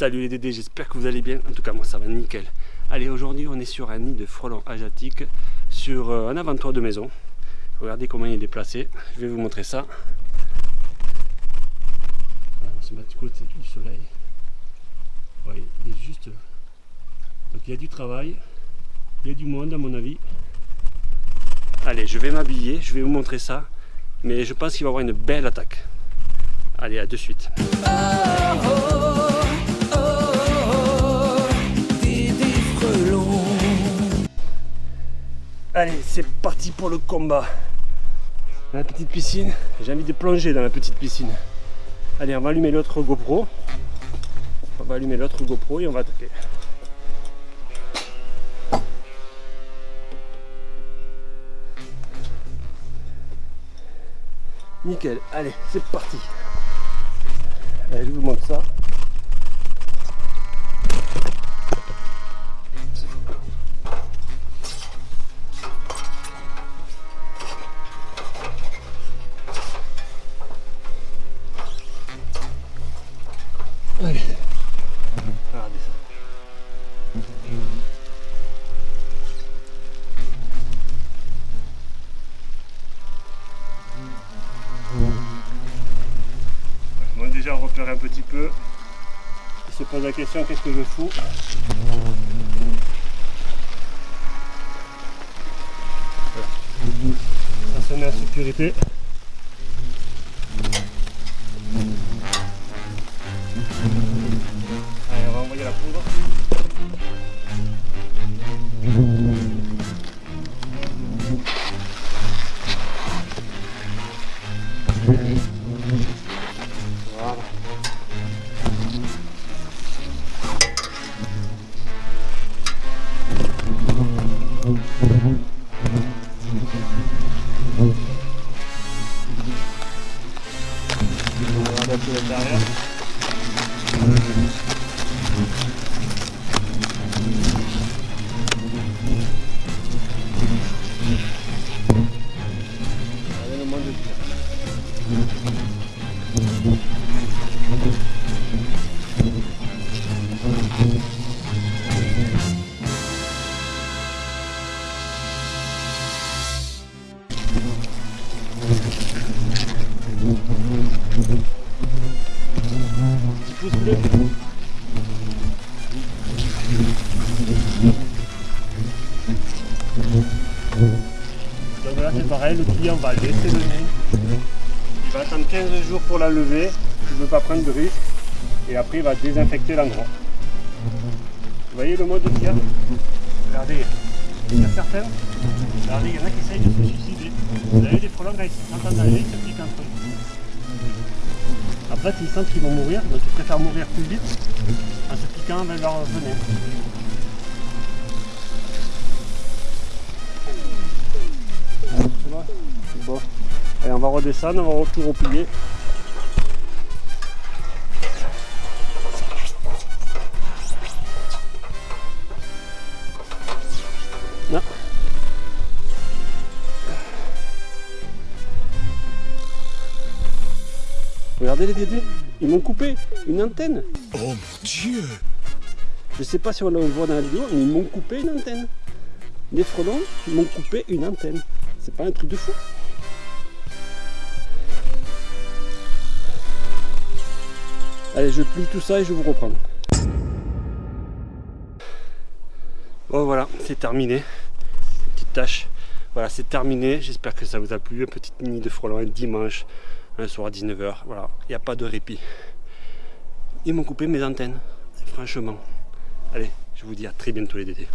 Salut les Dédés, j'espère que vous allez bien. En tout cas, moi ça va nickel. Allez, aujourd'hui on est sur un nid de frelons asiatiques sur euh, un avant-toit de maison. Regardez comment il est placé. Je vais vous montrer ça. on va se mettre du côté du soleil. Ouais, il est juste là. Donc il y a du travail, il y a du monde à mon avis. Allez, je vais m'habiller, je vais vous montrer ça. Mais je pense qu'il va y avoir une belle attaque. Allez, à de suite. Allez, c'est parti pour le combat. La petite piscine, j'ai envie de plonger dans la petite piscine. Allez, on va allumer l'autre GoPro. On va allumer l'autre GoPro et on va attaquer. Nickel, allez, c'est parti. Allez, je vous montre ça. Regardez ça. Déjà on un petit peu. Il se pose la question qu'est-ce que je fous? Ça se met en sécurité. Voilà. On va adapter l'intérieur. Donc là c'est pareil, le client va laisser le nez. Il va attendre 15 jours pour la lever, je ne veux pas prendre de risque. Et après il va désinfecter l'endroit. Vous voyez le mode de tir Regardez, il y a certains, regardez, il y en a qui essayent de se suicider. Vous avez des frelons quand ils en ils se piquent entre eux. Après, s'ils sentent qu'ils vont mourir, donc ils préfèrent mourir plus vite en se piquant avec leur venin. C'est bon on va redescendre, on va tout replier. Non. Regardez les dédés, ils m'ont coupé une antenne. Oh mon dieu Je sais pas si on le voit dans la vidéo, mais ils m'ont coupé une antenne. Les frelons m'ont coupé une antenne. C'est pas un truc de fou. Allez, je plie tout ça et je vous reprends. Bon voilà, c'est terminé. Petite tâche. Voilà, c'est terminé. J'espère que ça vous a plu. Un petit nid de frelons un dimanche, le soir à 19h. Voilà, il n'y a pas de répit. Ils m'ont coupé mes antennes, franchement. Allez, je vous dis à très bientôt les dédés.